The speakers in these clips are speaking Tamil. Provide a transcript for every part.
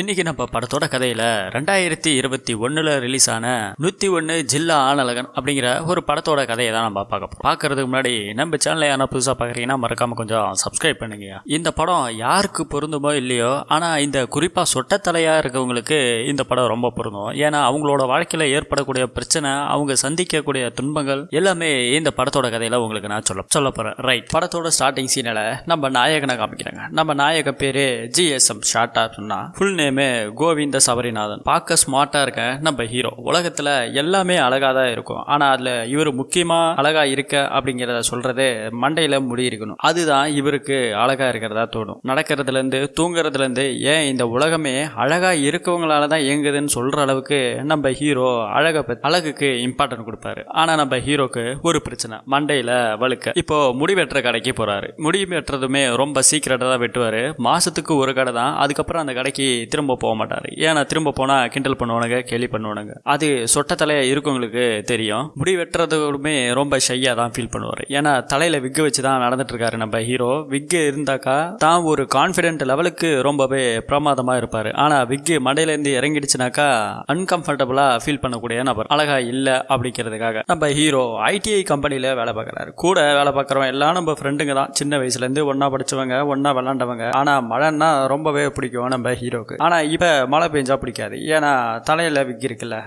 இன்னைக்கு நம்ம படத்தோட கதையில ரெண்டாயிரத்தி இருபத்தி ஒண்ணுல ரிலீஸ் ஆன நூத்தி ஒன்னு ஜில்லா ஆனலகன் அப்படிங்கிற ஒரு படத்தோட கதையை தான் நம்ம பார்க்க போறோம். பார்க்கறதுக்கு முன்னாடி நம்ம சேனல் யாரா புதுசா பாக்குறீங்கன்னா மறக்காம கொஞ்சம் சப்ஸ்கிரைப் பண்ணுங்க. இந்த படம் யாருக்கு பொருந்துமோ இல்லையோ ஆனா இந்த குறிப்பா சொட்டத்தலையா இருக்கவங்களுக்கு இந்த படம் ரொம்ப பொருந்தும். ஏன்னா அவங்களோட வாழ்க்கையில ஏற்படக்கூடிய பிரச்சனை அவங்க சந்திக்கக்கூடிய துன்பங்கள் எல்லாமே இந்த படத்தோட கதையில உங்களுக்கு நான் சொல்ல சொல்ல போறேன். ரைட் படத்தோட ஸ்டார்டிங் சீனில் நம்ம நாயகனை காமிக்கிறாங்க. நம்ம நாயக பேரு ஜிஎஸ்எம் ஷார்ட்டா சொன்னா ஃபுல் நேம் கோவிந்த சபரிநாதன். பார்க்க ஸ்மார்ட்டாக இருக்க நம்ம ஹீரோ உலகத்தில் எல்லாமே அழகாக தான் இருக்கும். ஆனால் அதில் இவர் முக்கியமாக அழகாக இருக்க அப்படிங்கிறத சொல்கிறதே மண்டையில் முடி இருக்கணும் அதுதான் இவருக்கு அழகாக இருக்கிறதா தோணும். நடக்கிறதுலேருந்து தூங்குறதுலேருந்து ஏன் இந்த உலகமே அழகாக இருக்கவங்களால தான் இயங்குதுன்னு சொல்கிற அளவுக்கு நம்ம ஹீரோ அழக அழகுக்கு இம்பார்ட்டன்ட் கொடுப்பாரு. ஆனால் நம்ம ஹீரோக்கு ஒரு பிரச்சனை. மண்டையில் வழுக்க. இப்போ முடி வெட்டுற கடைக்கு போகிறாரு முடி வெட்டுறதுமே ரொம்ப சீக்கிரட்டாக தான் வெட்டுவார். மாதத்துக்கு ஒரு கடை தான். அதுக்கப்புறம் அந்த கடைக்கு திரும்ப போக மாட்டார் ஏன்னா திரும்ப போனால் கிண்டல் பண்ணுவானுங்க கேலி பண்ணுவானுங்க. அது சொட்ட தலையாக இருக்கவங்களுக்கு தெரியும். முடி வெட்டுறதுமே ரொம்ப ஷையாக தான் ஃபீல் பண்ணுவார். ஏன்னா தலையில் விக்கு வச்சு தான் நடந்துட்டுருக்காரு நம்ம ஹீரோ விக்கு இருந்தாக்கா தான் ஒரு கான்ஃபிடென்ட் லெவலுக்கு ரொம்பவே பிரமாதமாக இருப்பார். ஆனால் விக்கு மடையிலேருந்து இறங்கிடுச்சுனாக்கா அன்கம்ஃபர்டபுளாக ஃபீல் பண்ணக்கூடிய நபர். அழகா இல்லை அப்படிங்கிறதுக்காக நம்ம ஹீரோ ஐடிஐ கம்பெனியில் வேலை பார்க்குறாரு. கூட வேலை பார்க்குறவன் எல்லாம் நம்ம ஃப்ரெண்டுங்க தான். சின்ன வயசுலேருந்து ஒன்றா படித்தவங்க ஒன்றா விளாண்டவங்க. ஆனால் மழைன்னா ரொம்பவே பிடிக்கும் நம்ம ஹீரோக்கு ஆனால் இப்போ மழை பெஞ்சா பிடிக்காது. ஏன்னா தலையில் விக் இருக்குல்ல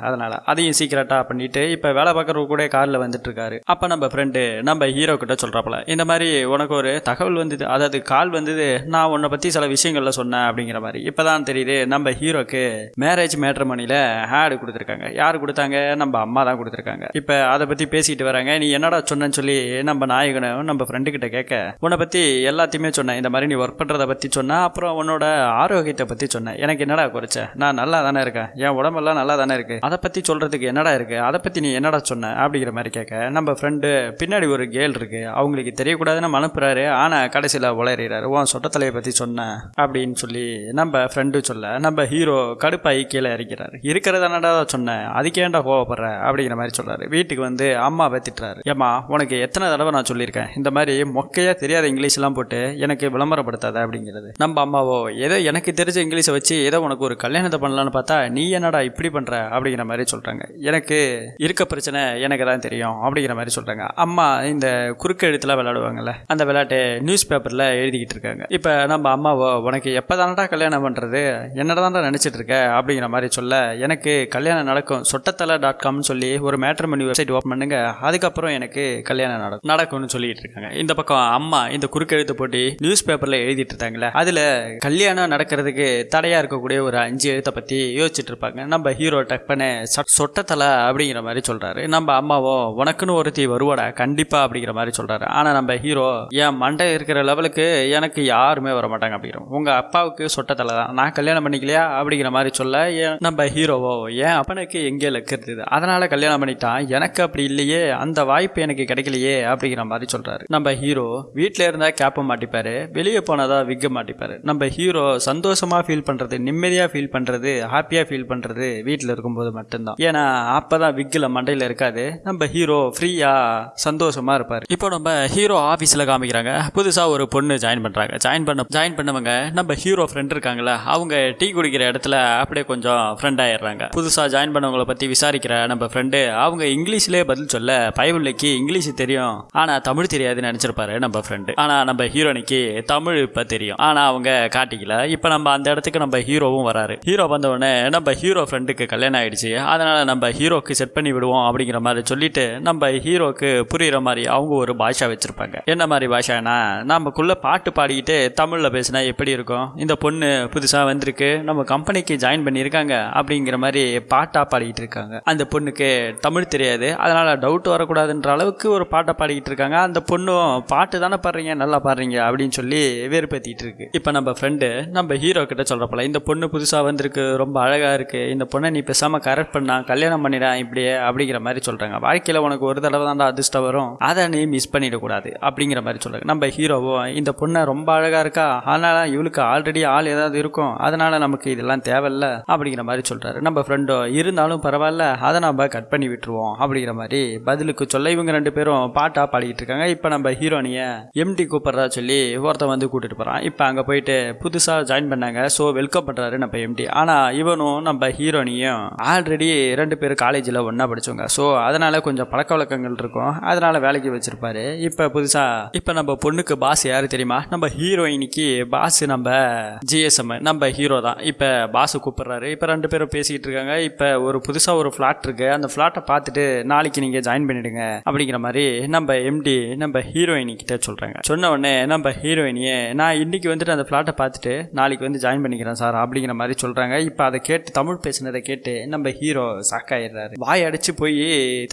அதையும் சீக்கிரட்டாக பண்ணிட்டு இப்போ வேலை பார்க்கறவங்க கூட காரில் வந்துட்டுருக்காரு. அப்போ நம்ம ஃப்ரெண்டு நம்ம ஹீரோ கிட்ட சொல்றாப்புல இந்த மாதிரி உனக்கு ஒரு தகவல் வந்தது அதாவது கால் வந்தது நான் உன்னை பற்றி சில விஷயங்களில் சொன்னேன் அப்படிங்கிற மாதிரி. இப்போ தான் தெரியுது நம்ம ஹீரோக்கு மேரேஜ் மேட்ரமணில ஆடு கொடுத்துருக்காங்க. யார் கொடுத்தாங்க? நம்ம அம்மா தான் கொடுத்துருக்காங்க. இப்போ அதை பற்றி பேசிட்டு வராங்க. நீ என்னடா சொன்னேன்னு சொல்லி நம்ம நாயகனும் நம்ம ஃப்ரெண்டு கிட்ட கேட்க உன்னை பற்றி எல்லாத்தையுமே சொன்னேன். இந்த மாதிரி நீ ஒர்க் பண்ணுறதை பற்றி சொன்னேன் அப்புறம் உன்னோட ஆரோக்கியத்தை பற்றி சொன்னேன் எனக்கு என்னடா குறைச்ச? நான் நல்லா தானே இருக்கேன். என் உடம்பெல்லாம் நல்லா தானே இருக்கு. அதை பத்தி சொல்றதுக்கு என்னடா இருக்கு? அதை பத்தி நீ என்னடா சொன்ன? அப்படிங்கிற மாதிரி கேட்க. நம்ம ஃப்ரெண்டு பின்னாடி ஒரு கேள் இருக்கு. அவங்களுக்கு தெரியக்கூடாதுன்னு அனுப்புறாரு ஆனா கடைசியில் உளறாரு உன் சொட்டத்தலையை பத்தி சொன்னேன் அப்படின்னு சொல்லி நம்ம ஃப்ரெண்டு சொல்ல நம்ம ஹீரோ கடுப்பாகி கீழே இறக்கிறாரு. இருக்கிறதானடா சொன்னேன் அதுக்கேண்டா கோவப்படுற? அப்படிங்கிற மாதிரி சொல்றாரு. வீட்டுக்கு வந்து அம்மாவை திட்டுறாரு. ஏம்மா உனக்கு எத்தனை தடவை நான் சொல்லியிருக்கேன்? இந்த மாதிரி மொக்கையா தெரியாத இங்கிலீஷ் எல்லாம் போட்டு எனக்கு விளம்பரப்படுத்தாத அப்படிங்கிறது. நம்ம அம்மாவோ ஏதோ எனக்கு தெரிஞ்ச இங்கிலீஷை வச்சு ஏதோ உனக்கு ஒரு கல்யாணத்தை பண்ணலான்னு பார்த்தா நீ என்னடா இப்படி பண்ற? அப்படிங்கிற மாதிரி சொல்றாங்க. எனக்கு இருக்க பிரச்சனை எனக்கு தான் தெரியும் அப்படிங்கிற மாதிரி சொல்றாங்க. அம்மா இந்த குறுக்கு எழுத்துல விளையாடுவாங்கல்ல அந்த விளையாட்டு நியூஸ் பேப்பர்ல எழுதிக்கிட்டு இருக்காங்க. இப்ப நம்ம அம்மாவோ உனக்கு எப்பதானடா கல்யாணம் பண்றது? என்னடா நினைச்சிட்டு இருக்க? அப்படிங்கிற மாதிரி சொல்ல எனக்கு கல்யாணம் நடக்கும் சொட்டத்தலை டாட் காம்னு சொல்லி ஒரு மேட்ரமணி வெப்சைட் ஓப்பன் பண்ணுங்க அதுக்கப்புறம் எனக்கு கல்யாணம் நடக்கும் நடக்கும்னு சொல்லிட்டு இருக்காங்க. இந்த பக்கம் அம்மா இந்த குறுக்கெழுத்து போட்டி நியூஸ் பேப்பர்ல எழுதிட்டு இருந்தாங்களே அதுல கல்யாணம் நடக்கிறதுக்கு தடையா இருக்கக்கூடிய ஒரு அஞ்சு எழுத்தை பத்தி யோசிச்சுட்டு இருப்பாங்க. நம்ம ஹீரோ டக்குன்னு சொ- சொட்டத்தலை அப்படிங்கிற மாதிரி சொல்றாரு. நம்ம அம்மாவோ உனக்குன்னு ஒருத்தி வருவாடா கண்டிப்பா அப்படிங்கிற மாதிரி சொல்றாரு. ஆனா நம்ம ஹீரோ என் மண்டை இருக்கிற லெவலுக்கு எனக்கு யாருமே வர மாட்டாங்க அப்படிங்கிற உங்க அப்பாவுக்கு சொட்டத்தலை தான். நான் கல்யாணம் பண்ணிக்கலையா? அப்படிங்கிற மாதிரி சொல்ல ஏன் நம்ம ஹீரோவோ என் அப்பனுக்கு எங்கே லக்கிறது? அதனால கல்யாணம் பண்ணிட்டான். எனக்கு அப்படி இல்லையே. அந்த வாய்ப்பு எனக்கு கிடைக்கலையே அப்படிங்கிற மாதிரி சொல்றாரு. நம்ம ஹீரோ வீட்டில் இருந்தா கேப்பை மாட்டிப்பாரு. வெளியே போனாதான் விக்க மாட்டிப்பாரு. நம்ம ஹீரோ சந்தோஷமா ஃபீல் பண்றது நிம்மதியாக ஃபீல் பண்ணுறது ஹாப்பியாக ஃபீல் பண்ணுறது வீட்டில் இருக்கும்போது மட்டும்தான். ஏன்னா அப்போ தான் விக்கில் மண்டையில் இருக்காது. நம்ம ஹீரோ ஃப்ரீயாக சந்தோஷமா இருப்பார். இப்போ நம்ம ஹீரோ ஆஃபீஸில் காமிக்கிறாங்க. புதுசாக ஒரு பொண்ணு ஜாயின் பண்ணுறாங்க ஜாயின் பண்ண ஜாயின் பண்ணவங்க நம்ம ஹீரோ ஃப்ரெண்ட் இருக்காங்களா அவங்க டீ குடிக்கிற இடத்துல அப்படியே கொஞ்சம் ஃப்ரெண்ட் ஆயிடுறாங்க. புதுசாக ஜாயின் பண்ணவங்கள பற்றி விசாரிக்கிற நம்ம ஃப்ரெண்டு அவங்க இங்கிலீஷ்லயே பதில் சொல்ல பயவில்லைக்கு இங்கிலீஷ் தெரியும். ஆனா தமிழ் தெரியாதுன்னு நினச்சிருப்பாரு நம்ம ஃப்ரெண்டு ஆனால் நம்ம ஹீரோனிக்கு தமிழ் இப்போ தெரியும். ஆனால் அவங்க காட்டிக்கல. இப்போ நம்ம அந்த இடத்துக்கு நம்ம ஹீரோவும் வராரு. ஹீரோ வந்த உடனே நம்ம ஹீரோ ஃப்ரெண்டுக்கு கல்யாணம் ஆயிடுச்சு. அதனால நம்ம ஹீரோக்கு செட் பண்ணி விடுவோம் அப்படிங்கிற மாதிரி சொல்லிட்டு நம்ம ஹீரோக்கு புரியுற மாதிரி அவங்க ஒரு பாஷா வச்சிருப்பாங்க. என்ன மாதிரி பாஷானா நமக்குள்ள பாட்டு பாடிக்கிட்டு தமிழ்ல பேசினா எப்படி இருக்கும்? இந்த பொண்ணு புதுசா வந்திருக்கு. நம்ம கம்பெனிக்கு ஜாயின் பண்ணியிருக்காங்க. அப்படிங்கிற மாதிரி பாட்டா பாடிக்கிட்டு இருக்காங்க. அந்த பொண்ணுக்கு தமிழ் தெரியாது. அதனால டவுட் வரக்கூடாதுன்ற அளவுக்கு ஒரு பாட்டை பாடிக்கிட்டு இருக்காங்க. அந்த பொண்ணும் பாட்டு தானே பாடுறீங்க? நல்லா பாடுறீங்க. அப்படின்னு சொல்லி வேறுபடுத்திட்டு இருக்கு. இப்போ நம்ம ஃப்ரெண்டு நம்ம ஹீரோ கிட்ட சொல்றப்பல இந்த பொண்ணு புதுசா வந்திருக்கு ரொம்ப அழகா இருக்கு. இந்த பொண்ணை நீ பேசாமல் கரெக்ட் பண்ணா கல்யாணம் பண்ணிடான் இப்படியே அப்படிங்கிற மாதிரி சொல்றாங்க. வாழ்க்கையில உனக்கு ஒரு தடவை தான் அதிர்ஷ்டம் வரும். அதை நீ மிஸ் பண்ணிடக்கூடாது அப்படிங்கிற மாதிரி சொல்கிறாங்க நம்ம ஹீரோவோ இந்த பொண்ணை ரொம்ப அழகா இருக்கா? அதனால இவளுக்கு ஆல்ரெடி ஆள் ஏதாவது இருக்கும். அதனால நமக்கு இதெல்லாம் தேவையில்ல அப்படிங்கிற மாதிரி சொல்றாரு. நம்ம ஃப்ரெண்டோ இருந்தாலும் பரவாயில்ல அதை நம்ம கட் பண்ணி விட்டுருவோம் அப்படிங்கிற மாதிரி பதிலுக்கு சொல்ல இவங்க ரெண்டு பேரும் பாட்டா பாடிக்கிட்டு இருக்காங்க. இப்போ நம்ம ஹீரோனியை எம்டி கூப்பிட்றதா சொல்லி ஒருத்தன் வந்து கூட்டிட்டு போறான். இப்போ அங்கே போயிட்டு புதுசாக ஜாயின் பண்ணாங்க. ஸோ வெல்கம் பிக்கப் பண்ணுறாரு நம்ம எம்டி ஆனால் இவனும் நம்ம ஹீரோனியும் ஆல்ரெடி ரெண்டு பேரும் காலேஜில் ஒன்றா படித்தவங்க ஸோ அதனால் கொஞ்சம் பழக்க வழக்கங்கள் இருக்கும். அதனால் வேலைக்கு வச்சுருப்பாரு. இப்போ புதுசாக இப்போ நம்ம பொண்ணுக்கு பாஸ் யார் தெரியுமா? நம்ம ஹீரோயினிக்கு பாஸ் நம்ம ஜிஎஸ்எம் நம்ம ஹீரோ தான். இப்போ பாஸ் கூப்பிட்றாரு. இப்போ ரெண்டு பேரும் பேசிக்கிட்டு இருக்காங்க. இப்போ ஒரு புதுசாக ஒரு ஃப்ளாட் இருக்குது அந்த ஃப்ளாட்டை பார்த்துட்டு நாளைக்கு நீங்கள் ஜாயின் பண்ணிடுங்க அப்படிங்கிற மாதிரி நம்ம எம்டி நம்ம ஹீரோயினி கிட்ட சொல்கிறாங்க சொன்ன உடனே நம்ம ஹீரோயினியே நான் இன்னைக்கு வந்துட்டு அந்த ஃப்ளாட்டை பார்த்துட்டு நாளைக்கு வந்து ஜாயின் பண்ணிக்கிறேன் சார். அப்படிங்கிற மாதிரி சொல்கிறாங்க இப்போ அதை கேட்டு தமிழ் பேசுனதை கேட்டு நம்ம ஹீரோ சாக்காயிடுறாரு. வாய் அடிச்சு போய்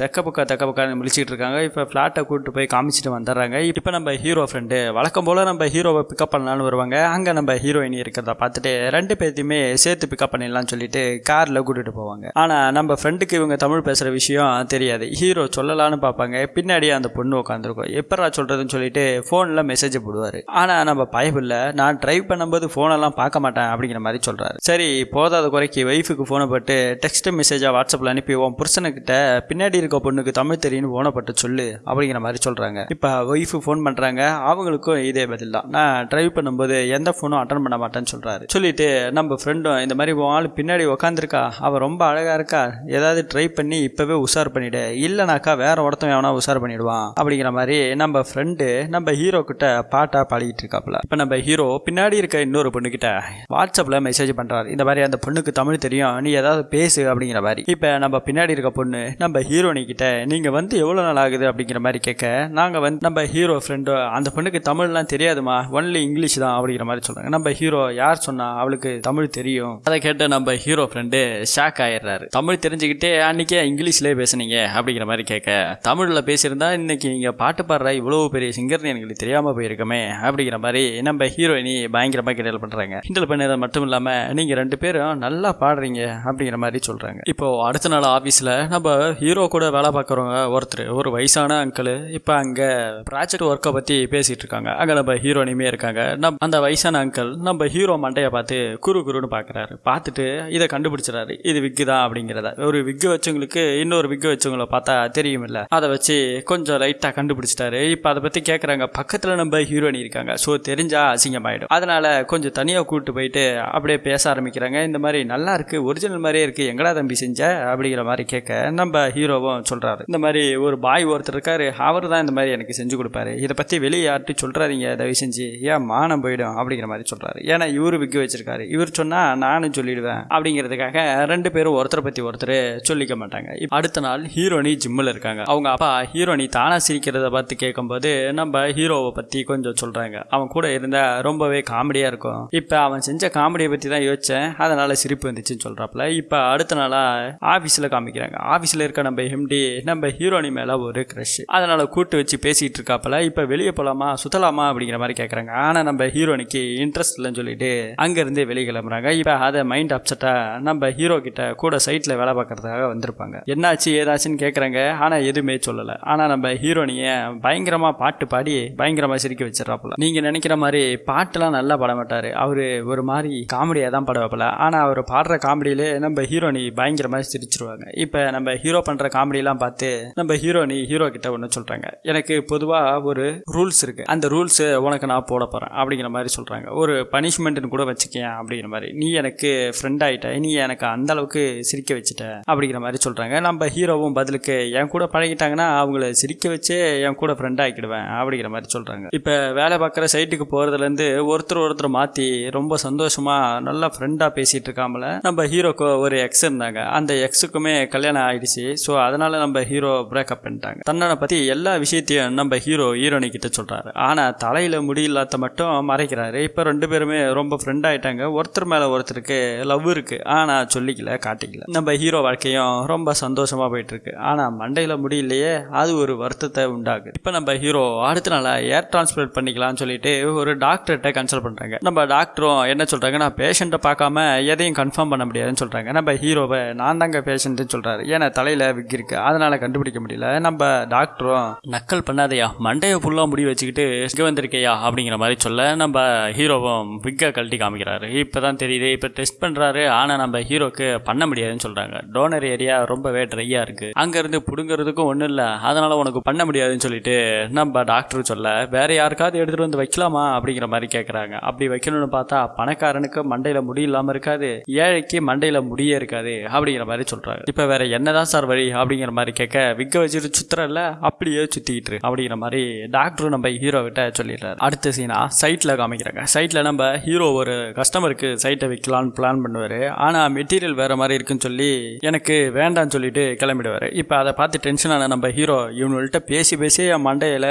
தக்க பக்கம் தக்க பக்கம் முடிச்சுட்டு இருக்காங்க. இப்போ ஃப்ளாட்டை கூப்பிட்டு போய் காமிச்சிட்டு வந்துடுறாங்க. இப்போ நம்ம ஹீரோ ஃப்ரெண்டு வழக்கம் போல் நம்ம ஹீரோவை பிக்கப் பண்ணலான்னு வருவாங்க. அங்கே நம்ம ஹீரோயினி இருக்கிறத பார்த்துட்டு ரெண்டு பேர்த்தையுமே சேர்த்து பிக்கப் பண்ணிடலாம்னு சொல்லிட்டு காரில் கூட்டிட்டு போவாங்க. ஆனால் நம்ம ஃப்ரெண்டுக்கு இவங்க தமிழ் பேசுகிற விஷயம் தெரியாது. ஹீரோ சொல்லலான்னு பார்ப்பாங்க. பின்னாடியே அந்த பொண்ணு உட்காந்துருக்கும் எப்பரா சொல்கிறதுன்னு சொல்லிட்டு ஃபோனில் மெசேஜ் போடுவார். ஆனால் நம்ம பயப்பில்லை நான் டிரைவ் பண்ணும்போது ஃபோனெல்லாம் பார்க்க மாட்டேன் அப்படிங்கிற மாதிரி சொல்கிறாரு சரி போதாத குறைக்கு ஒய்ஃபுக்கு ஃபோனை போட்டு டெக்ஸ்ட் மெசேஜாக வாட்ஸ்அப்பில் அனுப்பி உன் புருஷனுக்கிட்ட பின்னாடி இருக்க பொண்ணுக்கு தமிழ் தெரியும்னு ஃபோனை போட்டு சொல்லு அப்படிங்கிற மாதிரி சொல்கிறாங்க இப்போ ஒய்ஃபு ஃபோன் பண்ணுறாங்க அவங்களுக்கும் இதே பதில் தான். நான் ட்ரைவ் பண்ணும்போது எந்த ஃபோனும் அட்டன் பண்ண மாட்டேன்னு சொல்கிறாரு சொல்லிட்டு நம்ம ஃப்ரெண்டும் இந்த மாதிரி உன் ஆள் பின்னாடி உக்காந்துருக்கா? அவள் ரொம்ப அழகாக இருக்கா? ஏதாவது ட்ரை பண்ணி இப்போவே உஷார் பண்ணிவிடு இல்லைனாக்கா வேற ஒருத்தன் எவனா உஷார் பண்ணிவிடுவான் அப்படிங்கிற மாதிரி நம்ம ஃப்ரெண்டு நம்ம ஹீரோ கிட்ட பாட்டாக பாடிக்கிட்டு இருக்காப்புல. இப்போ நம்ம ஹீரோ பின்னாடி இருக்க இன்னொரு பொண்ணுக்கிட்ட வாட்ஸ்அப்பில் மெசேஜ் பண்ணுறாரு இந்த மாதிரி அந்த பொண்ணுக்கு தமிழ் தெரியும். நீ ஏதாவது பேசு அப்படிங்கிற மாதிரி. இப்போ நம்ம பின்னாடி இருக்க பொண்ணு நம்ம ஹீரோனி கிட்ட நீங்கள் வந்து எவ்வளோ நாள் ஆகுது? அப்படிங்கிற மாதிரி கேட்க நாங்கள் வந்து நம்ம ஹீரோ ஃப்ரெண்டு அந்த பொண்ணுக்கு தமிழ்லாம் தெரியாதுமா? ஒன்லி இங்கிலீஷ் தான் அப்படிங்கிற மாதிரி சொல்கிறாங்க நம்ம ஹீரோ யார் சொன்னா அவளுக்கு தமிழ் தெரியும். அதை கேட்டு நம்ம ஹீரோ ஃப்ரெண்டு ஷாக் ஆயிடுறாரு. தமிழ் தெரிஞ்சுக்கிட்டே அன்னைக்கே இங்கிலீஷ்லேயே பேசுனீங்க அப்படிங்கிற மாதிரி கேட்க தமிழில் பேசியிருந்தா இன்னைக்கு நீங்கள் பாட்டு பாடுற இவ்வளோ பெரிய சிங்கர்னு எங்களுக்கு தெரியாமல் போயிருக்கமே அப்படிங்கிற மாதிரி நம்ம ஹீரோயினி பயங்கரமாக கிண்டல் பண்ணுறாங்க கிண்டல் பண்ணதை மட்டும் மட்டும் இல்லாமல் நீங்கள் ரெண்டு பேரும் நல்லா பாடுறீங்க அப்படிங்கிற மாதிரி சொல்கிறாங்க இப்போது அடுத்த நாள் ஆஃபீஸில் நம்ம ஹீரோ கூட வேலை பார்க்குறவங்க ஒருத்தர் ஒரு வயசான அங்கிள் இப்போ அங்கே ப்ராஜெக்ட் ஒர்க்கை பற்றி பேசிகிட்டு இருக்காங்க. அங்கே நம்ம ஹீரோனியுமே இருக்காங்க. நம் அந்த வயசான அங்கிள் நம்ம ஹீரோ மண்டையை பார்த்து குரு குருன்னு பார்க்குறாரு பார்த்துட்டு இதை கண்டுபிடிச்சிடாரு இது விக்கு தான் அப்படிங்கிறத. ஒரு விக்கு வச்சவங்களுக்கு இன்னொரு விக்கு வச்சவங்கள பார்த்தா தெரியுமில்ல. அதை வச்சு கொஞ்சம் லைட்டாக கண்டுபிடிச்சிட்டாரு. இப்போ அதை பற்றி கேட்குறாங்க பக்கத்தில் நம்ம ஹீரோனி இருக்காங்க. ஸோ தெரிஞ்சா அசிங்கமாயிடும். அதனால கொஞ்சம் தனியாக கூப்பிட்டு போயிட்டு அப்படியே பேச ஆரம்பிக்கிறாங்க. இந்த மாதிரி நல்லா இருக்குது ஒரிஜினல் மாதிரியே இருக்குது எங்கடா தம்பி செஞ்ச? அப்படிங்கிற மாதிரி கேட்க நம்ம ஹீரோவும் சொல்கிறாரு இந்த மாதிரி ஒரு பாய் ஒருத்தர் இருக்காரு அவர் தான் இந்த மாதிரி எனக்கு செஞ்சு கொடுப்பாரு. இதை பற்றி வெளியே யார்ட்டு சொல்கிறாதீங்க தயவு செஞ்சு. ஏன் மானம் போயிடும்? அப்படிங்கிற மாதிரி சொல்கிறாரு ஏன்னா இவரு விற்க வச்சிருக்காரு. இவர் சொன்னால் நானும் சொல்லிடுவேன் அப்படிங்கிறதுக்காக ரெண்டு பேரும் ஒருத்தரை பற்றி ஒருத்தர் சொல்லிக்க மாட்டாங்க. அடுத்த நாள் ஹீரோனி ஜிம்மில் இருக்காங்க. அவங்க அப்பா ஹீரோனி தானாக சிரிக்கிறத பார்த்து கேட்கும்போது நம்ம ஹீரோவை பற்றி கொஞ்சம் சொல்கிறாங்க அவன் கூட இருந்தால் ரொம்பவே காமெடியாக இருக்கும். இப்போ அவன் செஞ்ச காமெடி காமெடியை பற்றி தான் யோசித்தேன் அதனால் சிரிப்பு வந்துச்சுன்னு சொல்கிறாப்புல இப்போ அடுத்த நாளாக ஆஃபீஸில் காமிக்கிறாங்க. ஆஃபீஸில் இருக்க நம்ம எம்டி நம்ம ஹீரோனி மேலே ஒரு க்ரஷ் அதனால் கூட்டு வச்சு பேசிகிட்டு இருக்காப்புல. இப்போ வெளியே போகலாமா சுத்தலாமா அப்படிங்கிற மாதிரி கேட்குறாங்க ஆனால் நம்ம ஹீரோனிக்கு இன்ட்ரெஸ்ட் இல்லைன்னு சொல்லிட்டு அங்கேருந்து வெளியே கிளம்புறாங்க. இப்போ அதை மைண்ட் அப்செட்டாக நம்ம ஹீரோ கிட்ட கூட சைட்டில் வேலை பார்க்கறதுக்காக வந்திருப்பாங்க. என்னாச்சு ஏதாச்சுன்னு கேட்குறாங்க ஆனால் எதுவுமே சொல்லலை. ஆனால் நம்ம ஹீரோனியை பயங்கரமாக பாட்டு பாடி பயங்கரமாக சிரிக்க வச்சிடறாப்புல. நீங்கள் நினைக்கிற மாதிரி பாட்டுலாம் நல்லா பாட மாட்டார். அவர் ஒரு மாதிரி காமெடியாக தான் பாடுவாப்புல ஆனால் அவர் பாடுற காமெடியிலே நம்ம ஹீரோனி பயங்கர மாதிரி சிரிச்சிருவாங்க. இப்போ நம்ம ஹீரோ பண்ணுற காமெடியெல்லாம் பார்த்து நம்ம ஹீரோனி ஹீரோ கிட்ட ஒன்று சொல்கிறாங்க எனக்கு பொதுவாக ஒரு ரூல்ஸ் இருக்குது அந்த ரூல்ஸு உனக்கு நான் போட போகிறேன் அப்படிங்கிற மாதிரி சொல்கிறாங்க ஒரு பனிஷ்மெண்ட்னு கூட வச்சுக்கேன் அப்படிங்கிற மாதிரி. நீ எனக்கு ஃப்ரெண்ட் ஆகிட்ட நீ எனக்கு அந்த அளவுக்கு சிரிக்க வச்சுட்ட அப்படிங்கிற மாதிரி சொல்கிறாங்க நம்ம ஹீரோவும் பதிலுக்கு என் கூட பழகிட்டாங்கன்னா அவங்கள சிரிக்க வச்சே என் கூட ஃப்ரெண்ட் ஆகிக்கிடுவேன் அப்படிங்கிற மாதிரி சொல்கிறாங்க இப்போ வேலை பார்க்குற சைட்டுக்கு போகிறதுலேருந்து ஒருத்தர் ஒருத்தர் மாற்றி ரொம்ப சந்தோஷமாக நல்லா ஃப்ரெண்டாக பேசிட்டு இருக்காமல நம்ம ஹீரோக்கு ஒரு எக்ஸ் இருந்தாங்க. அந்த எக்ஸுக்குமே கல்யாணம் ஆயிடுச்சு. ஸோ அதனால நம்ம ஹீரோ பிரேக்கப் பண்ணிட்டாங்க. தன்னனை பற்றி எல்லா விஷயத்தையும் நம்ம ஹீரோ ஹீரோனி கிட்ட சொல்கிறாரு ஆனால் தலையில் முடி மட்டும் மறைக்கிறாரு. இப்போ ரெண்டு பேருமே ரொம்ப ஃப்ரெண்ட் ஆயிட்டாங்க. ஒருத்தர் மேலே ஒருத்தருக்கு லவ் இருக்குது ஆனால் சொல்லிக்கல காட்டிக்கல. நம்ம ஹீரோ வாழ்க்கையும் ரொம்ப சந்தோஷமாக போயிட்டுருக்கு. ஆனால் மண்டையில் முடியலையே அது ஒரு வருத்தத்தை உண்டாகுது இப்போ நம்ம ஹீரோ அடுத்த நாளாக ஏர் டிரான்ஸ்பிளேட் பண்ணிக்கலாம்னு சொல்லிட்டு ஒரு டாக்டர்கிட்ட கன்சல்ட் பண்ணுறாங்க நம்ம டாக்டரும் என்ன சொல்கிறாங்கன்னா நான் பேஷண்ட்டை பார்க்காம எதையும் கன்ஃபார்ம் பண்ண முடியாதுன்னு சொல்கிறாங்க நம்ம ஹீரோவை நான் தாங்க பேஷண்ட்டுன்னு சொல்கிறாரு ஏன்னா தலையில் விக் இருக்குது அதனால் கண்டுபிடிக்க முடியல. நம்ம டாக்டரும் நக்கல் பண்ணாதையா. மண்டையை ஃபுல்லாக முடி வச்சுக்கிட்டு இங்கே வந்திருக்கையா? அப்படிங்கிற மாதிரி சொல்ல நம்ம ஹீரோவும் விக்கை கழட்டி காமிக்கிறாரு. இப்பதான் தெரியுது. இப்போ டெஸ்ட் பண்ணுறாரு ஆனால் நம்ம ஹீரோக்கு பண்ண முடியாதுன்னு சொல்கிறாங்க டோனர் ஏரியா ரொம்பவே ட்ரையாக இருக்கு. அங்கேருந்து இருந்து ஒன்றும் இல்லை. அதனால் உனக்கு பண்ண முடியாதுன்னு சொல்லிட்டு நம்ம டாக்டர் சொல்ல வேற யாருக்காவது எடுத்துகிட்டு வந்து வைக்கலாமா? அப்படிங்கிற மாதிரி கேட்குறாங்க அப்படி வைக்கணும்னு பார்த்தா பணக்காரனுக்கு பணக்காரனுக்கு மண்டையில முடி இல்லாமல் இருக்காது. ஏழைக்கு மண்டையில முடியே இருக்காது அப்படிங்கிற மாதிரி சொல்றாரு. இப்போ வேற என்னதான் சார் வழி அப்படிங்கிற மாதிரி கேட்க விக்க வச்சுட்டு சுத்துறல அப்படியே சுத்திக்கிட்டு இருக்கு அப்படிங்கிற மாதிரி டாக்டரும் நம்ம ஹீரோ கிட்ட சொல்லிடுறாரு. அடுத்த சீனா சைட்ல காமிக்கிறாங்க. சைட்ல நம்ம ஹீரோ ஒரு கஸ்டமருக்கு சைட்டை விற்கலான்னு பிளான் பண்ணுவாரு. ஆனா மெட்டீரியல் வேற மாதிரி இருக்குன்னு சொல்லி எனக்கு வேண்டாம்னு சொல்லிட்டு கிளம்பிடுவாரு. இப்போ அதை பார்த்து டென்ஷனான நம்ம ஹீரோ இவனுள்கிட்ட பேசி பேசி என் மண்டையில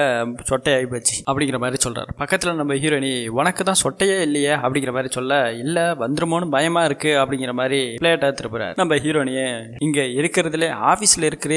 சொட்டையாகி போச்சு அப்படிங்கிற மாதிரி சொல்றாரு. பக்கத்துல நம்ம ஹீரோயினி உனக்கு தான் சொட்டையே இல்லையே அப்படிங்கிற மாதிரி சொல்ல இல்ல வந்துருமோன்னு பயமா இருக்கு அப்படிங்கிற மாதிரி பிளேட்டாக திருப்புறாரு. நம்ம ஹீரோனியே இங்க இருக்கிறதுல ஆஃபீஸில் இருக்கிற